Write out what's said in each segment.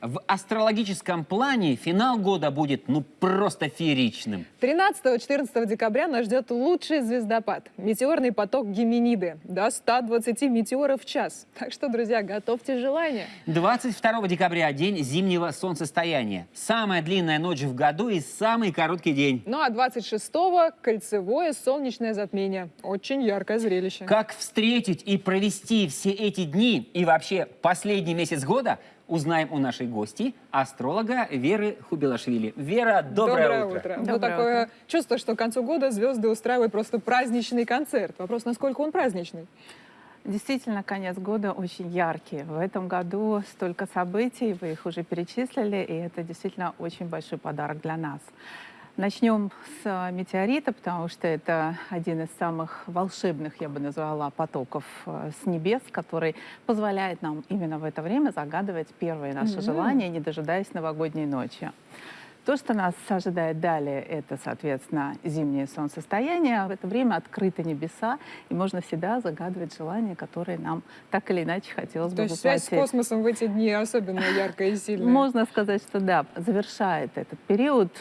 В астрологическом плане финал года будет ну просто фееричным. 13-14 декабря нас ждет лучший звездопад. Метеорный поток Геминиды. До 120 метеоров в час. Так что, друзья, готовьте желания. 22 декабря – день зимнего солнцестояния. Самая длинная ночь в году и самый короткий день. Ну а 26-го – кольцевое солнечное затмение. Очень яркое зрелище. Как встретить и провести все эти дни и вообще последний месяц года – узнаем у нашей гости, астролога Веры Хубилашвили. Вера, доброе, утро. утро. Ну, Доброе такое утро. чувство, что к концу года звезды устраивают просто праздничный концерт. Вопрос, насколько он праздничный? Действительно, конец года очень яркий. В этом году столько событий, вы их уже перечислили, и это действительно очень большой подарок для нас. Начнем с э, метеорита, потому что это один из самых волшебных, я бы назвала, потоков э, с небес, который позволяет нам именно в это время загадывать первые наши Мгм. желания, не дожидаясь новогодней ночи. То, что нас ожидает далее, это, соответственно, зимнее солнцестояние. В это время открыты небеса, и можно всегда загадывать желания, которые нам так или иначе хотелось То бы есть связь с воплотить. космосом в эти дни особенно яркая и сильная. Можно сказать, что да, завершает этот период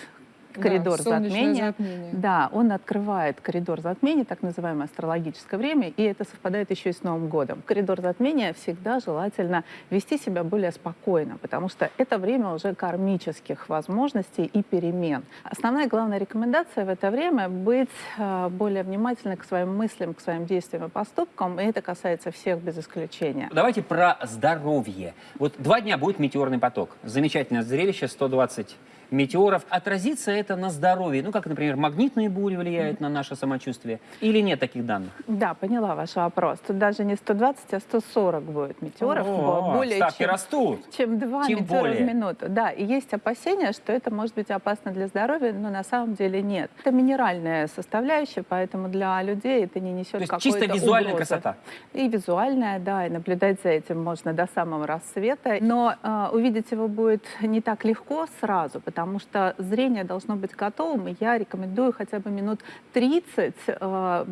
коридор солнечное затмения. затмение. Да, он открывает коридор затмения, так называемое астрологическое время, и это совпадает еще и с Новым годом. Коридор затмения всегда желательно вести себя более спокойно, потому что это время уже кармических возможностей и перемен. Основная главная рекомендация в это время быть э, более внимательны к своим мыслям, к своим действиям и поступкам, и это касается всех без исключения. Давайте про здоровье. Вот два дня будет метеорный поток. Замечательное зрелище, 120 метеоров. Отразится это на здоровье? Ну, как, например, магнитные бури влияют на наше самочувствие? Или нет таких данных? Да, поняла ваш вопрос. Тут даже не 120, а 140 будет метеоров. О, более ставки чем, растут. чем 2 Тем метеора более. в минуту. Да, и есть опасения, что это может быть опасно для здоровья, но на самом деле нет. Это минеральная составляющая, поэтому для людей это не несет какой-то чисто визуальная угрозы. красота. И визуальная, да, и наблюдать за этим можно до самого рассвета. Но э, увидеть его будет не так легко сразу, потому что зрение должно быть готовым, и я рекомендую хотя бы минут 30 э,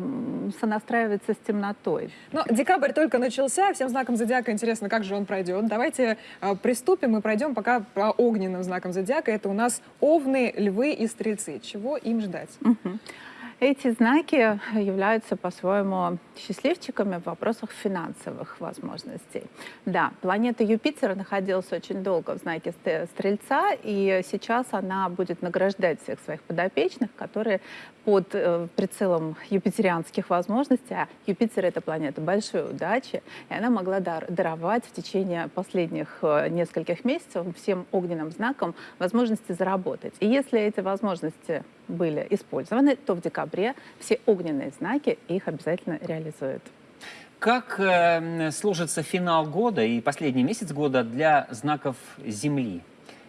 сонастраиваться с темнотой. Ну, декабрь только начался, всем знаком зодиака интересно, как же он пройдет. Давайте э, приступим и пройдем пока по огненным знакам зодиака. Это у нас овны, львы и стрельцы. Чего им ждать? Мгм. Эти знаки являются по-своему счастливчиками в вопросах финансовых возможностей. Да, планета Юпитер находилась очень долго в знаке Стрельца, и сейчас она будет награждать всех своих подопечных, которые под э, прицелом юпитерианских возможностей, а Юпитер — это планета большой удачи, и она могла дар- даровать в течение последних э, нескольких месяцев всем огненным знакам возможности заработать. И если эти возможности были использованы, то в декабре все огненные знаки их обязательно реализуют. Как э, сложится финал года и последний месяц года для знаков Земли?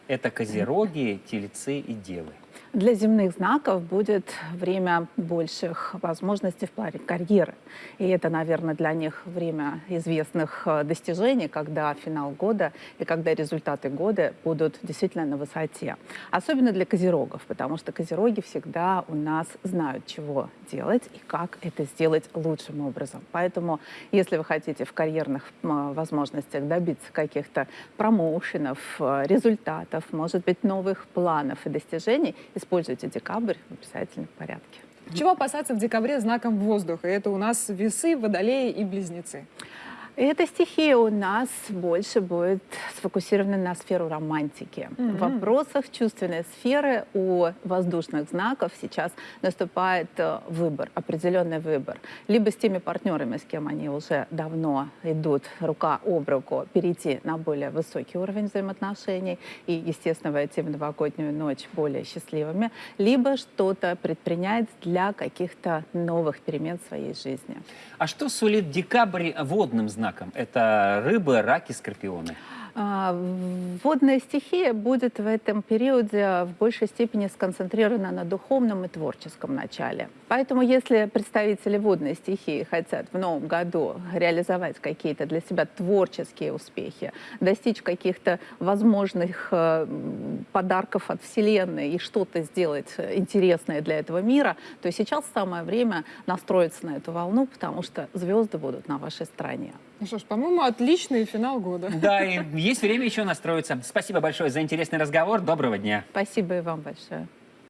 Это козероги, тельцы и девы. Для земных знаков будет время больших возможностей в плане карьеры. И это, наверное, для них время известных э, достижений, когда финал года и когда результаты года будут действительно на высоте. Особенно для козерогов, потому что козероги всегда у нас знают, чего делать и как это сделать лучшим образом. Поэтому, если вы хотите в карьерных возможностях добиться каких-то промоушенов, э, результатов, может быть, новых планов и достижений, используйте декабрь в обязательном порядке. Чего опасаться в декабре знаком воздуха? Это у нас весы, водолеи и близнецы. Эта стихия у нас больше будет сфокусирована на сферу романтики. Мгм. В вопросах чувственной сферы у воздушных знаков сейчас наступает э, выбор, определенный выбор. Либо с теми партнерами, с кем они уже давно идут рука об руку, перейти на более высокий уровень взаимоотношений и, естественно, войти в новогоднюю ночь более счастливыми, либо что-то предпринять для каких-то новых перемен в своей жизни. А что сулит декабрь водным знаком? Это рыбы, раки, скорпионы. А, Водная стихия будет в этом периоде в большей степени сконцентрирована на духовном и творческом начале. Поэтому если представители водной стихии хотят в новом году реализовать какие-то для себя творческие успехи, достичь каких-то возможных э, подарков от Вселенной и что-то сделать э, интересное для этого мира, то сейчас самое время настроиться на эту волну, потому что звезды будут на вашей стороне. Ну что ж, по-моему, отличный финал года. Да, и есть время еще настроиться. Спасибо большое за интересный разговор. Доброго дня. Спасибо и вам большое.